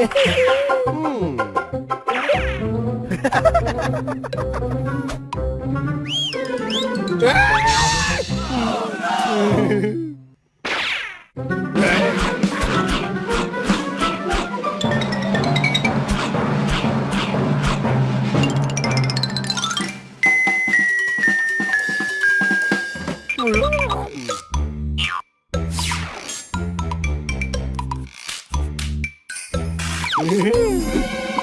음.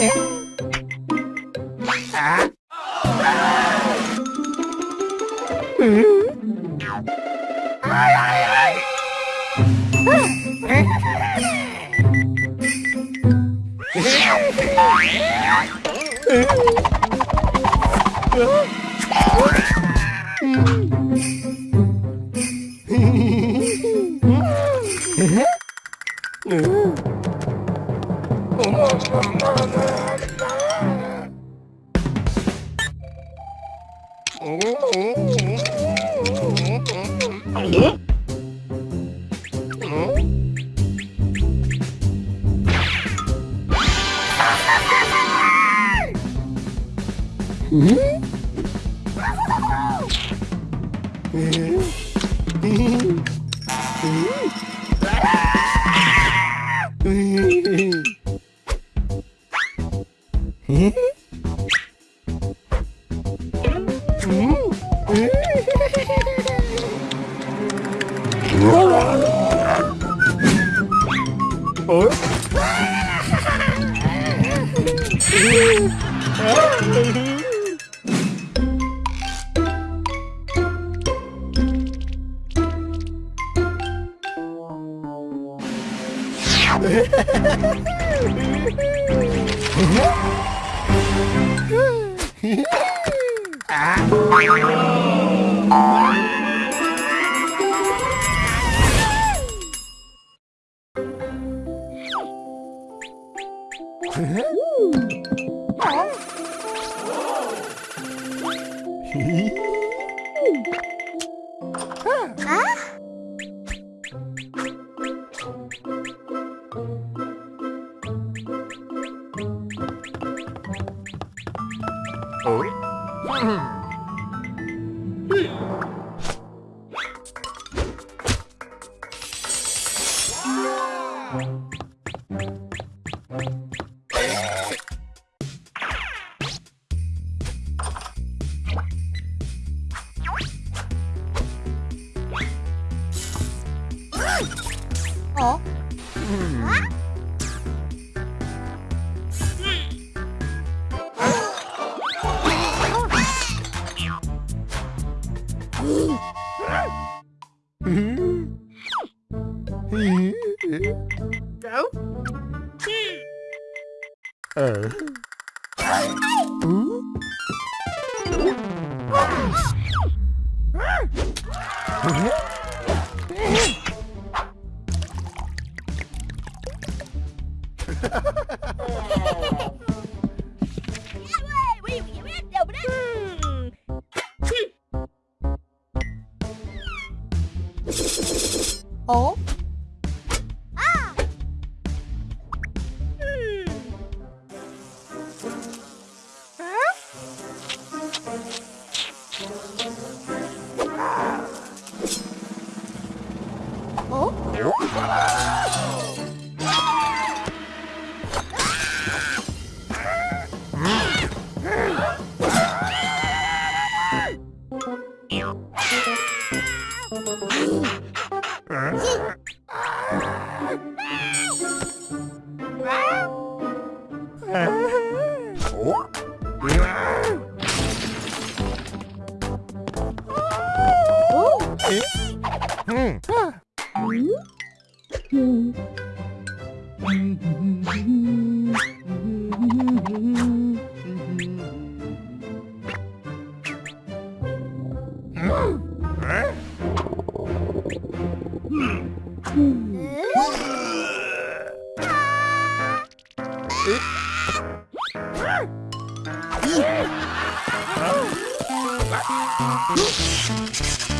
え？Mm-hmm. 응? 응? 응? 어? 어? Mm-hmm. Mm-hmm. Go. Oh. えっ？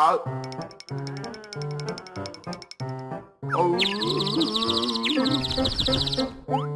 あおう。